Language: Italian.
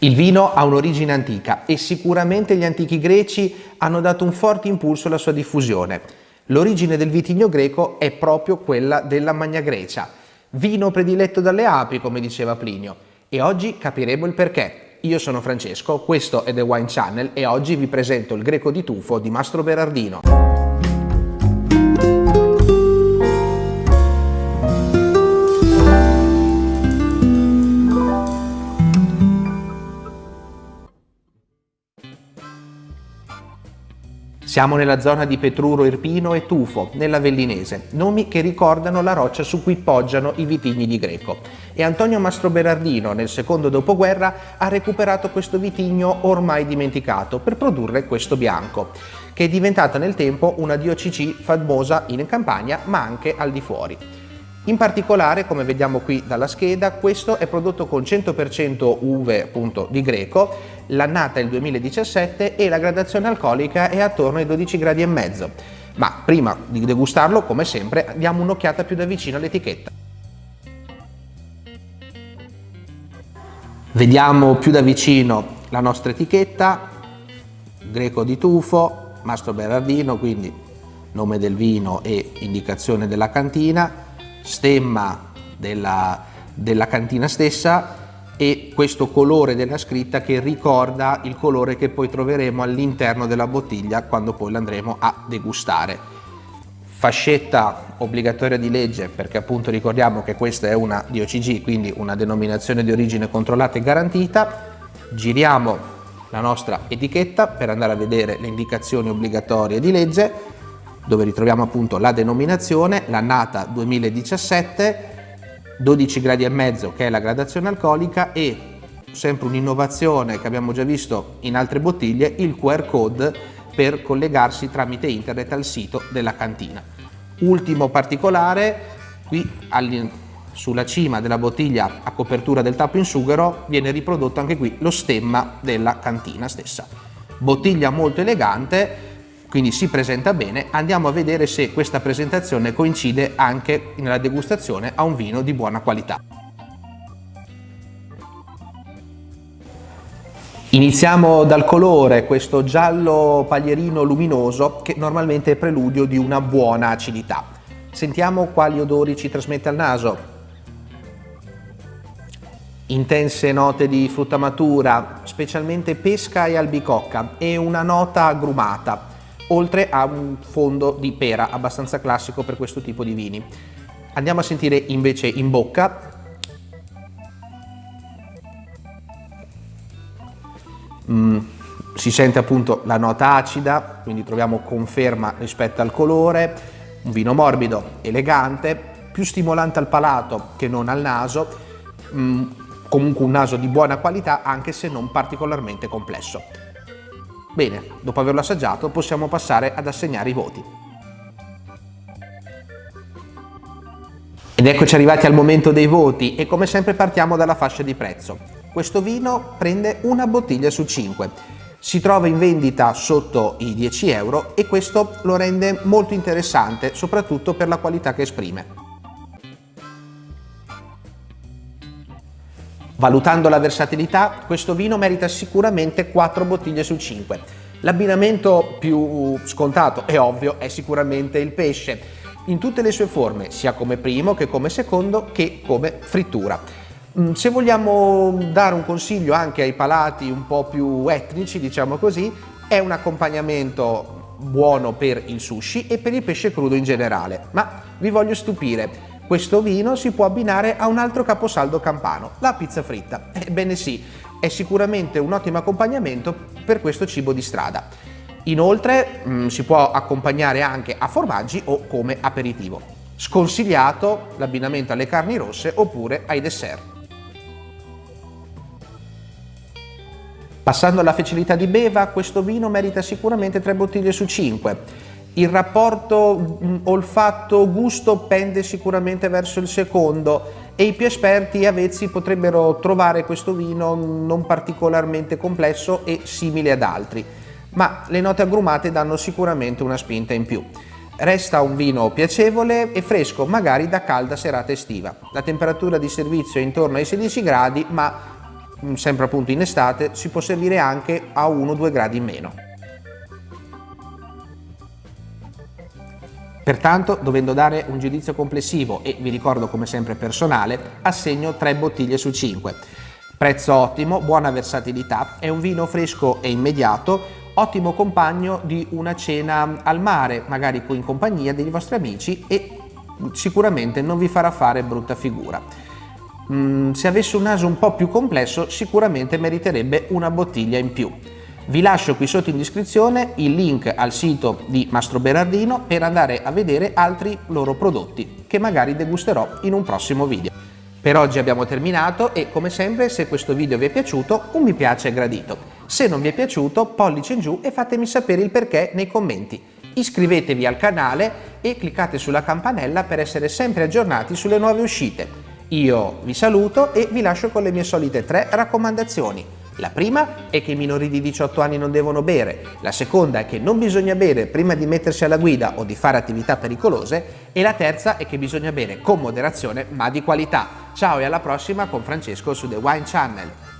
Il vino ha un'origine antica e sicuramente gli antichi greci hanno dato un forte impulso alla sua diffusione. L'origine del vitigno greco è proprio quella della Magna Grecia, vino prediletto dalle api, come diceva Plinio, e oggi capiremo il perché. Io sono Francesco, questo è The Wine Channel e oggi vi presento il greco di tufo di Mastro Berardino. Siamo nella zona di Petruro Irpino e Tufo, nella Vellinese, nomi che ricordano la roccia su cui poggiano i vitigni di Greco. E Antonio Mastro Berardino, nel secondo dopoguerra, ha recuperato questo vitigno ormai dimenticato per produrre questo bianco, che è diventata nel tempo una DOCG famosa in Campania ma anche al di fuori. In particolare, come vediamo qui dalla scheda, questo è prodotto con 100% uve appunto di greco, l'annata è il 2017 e la gradazione alcolica è attorno ai 12 gradi e mezzo. Ma prima di degustarlo, come sempre, diamo un'occhiata più da vicino all'etichetta. Vediamo più da vicino la nostra etichetta, greco di tufo, Mastro Berardino, quindi nome del vino e indicazione della cantina, stemma della, della cantina stessa e questo colore della scritta che ricorda il colore che poi troveremo all'interno della bottiglia quando poi l'andremo a degustare. Fascetta obbligatoria di legge perché appunto ricordiamo che questa è una DOCG, quindi una denominazione di origine controllata e garantita. Giriamo la nostra etichetta per andare a vedere le indicazioni obbligatorie di legge dove ritroviamo appunto la denominazione, l'annata 2017, 12 gradi e mezzo che è la gradazione alcolica e sempre un'innovazione che abbiamo già visto in altre bottiglie, il QR code per collegarsi tramite internet al sito della cantina. Ultimo particolare, qui sulla cima della bottiglia a copertura del tappo in sughero viene riprodotto anche qui lo stemma della cantina stessa. Bottiglia molto elegante, quindi si presenta bene, andiamo a vedere se questa presentazione coincide anche nella degustazione a un vino di buona qualità. Iniziamo dal colore, questo giallo paglierino luminoso che normalmente è preludio di una buona acidità. Sentiamo quali odori ci trasmette al naso. Intense note di frutta matura, specialmente pesca e albicocca e una nota agrumata oltre a un fondo di pera abbastanza classico per questo tipo di vini. Andiamo a sentire invece in bocca. Mm, si sente appunto la nota acida, quindi troviamo conferma rispetto al colore, un vino morbido, elegante, più stimolante al palato che non al naso, mm, comunque un naso di buona qualità anche se non particolarmente complesso. Bene, dopo averlo assaggiato possiamo passare ad assegnare i voti. Ed eccoci arrivati al momento dei voti e come sempre partiamo dalla fascia di prezzo. Questo vino prende una bottiglia su 5. Si trova in vendita sotto i 10 euro e questo lo rende molto interessante, soprattutto per la qualità che esprime. Valutando la versatilità, questo vino merita sicuramente 4 bottiglie su 5. L'abbinamento più scontato e ovvio è sicuramente il pesce, in tutte le sue forme, sia come primo che come secondo che come frittura. Mm, se vogliamo dare un consiglio anche ai palati un po' più etnici, diciamo così, è un accompagnamento buono per il sushi e per il pesce crudo in generale, ma vi voglio stupire. Questo vino si può abbinare a un altro caposaldo campano, la pizza fritta. Ebbene sì, è sicuramente un ottimo accompagnamento per questo cibo di strada. Inoltre mh, mm, si può accompagnare anche a formaggi o come aperitivo. Sconsigliato l'abbinamento alle carni rosse oppure ai dessert. Passando alla facilità di beva, questo vino merita sicuramente 3 bottiglie su 5 il rapporto mm, olfatto-gusto pende sicuramente verso il secondo e i più esperti avvezzi potrebbero trovare questo vino non particolarmente complesso e simile ad altri, ma le note agrumate danno sicuramente una spinta in più. Resta un vino piacevole e fresco, magari da calda serata estiva. La temperatura di servizio è intorno ai 16 gradi, ma mm, sempre appunto in estate, si può servire anche a 1-2 gradi in meno. Pertanto, dovendo dare un giudizio complessivo e vi ricordo come sempre personale, assegno 3 bottiglie su 5. Prezzo ottimo, buona versatilità, è un vino fresco e immediato, ottimo compagno di una cena al mare, magari in compagnia dei vostri amici e sicuramente non vi farà fare brutta figura. Mm, se avesse un naso un po' più complesso sicuramente meriterebbe una bottiglia in più. Vi lascio qui sotto in descrizione il link al sito di Mastro Berardino per andare a vedere altri loro prodotti che magari degusterò in un prossimo video. Per oggi abbiamo terminato e come sempre se questo video vi è piaciuto un mi piace gradito. Se non vi è piaciuto pollice in giù e fatemi sapere il perché nei commenti. Iscrivetevi al canale e cliccate sulla campanella per essere sempre aggiornati sulle nuove uscite. Io vi saluto e vi lascio con le mie solite tre raccomandazioni. La prima è che i minori di 18 anni non devono bere, la seconda è che non bisogna bere prima di mettersi alla guida o di fare attività pericolose e la terza è che bisogna bere con moderazione ma di qualità. Ciao e alla prossima con Francesco su The Wine Channel.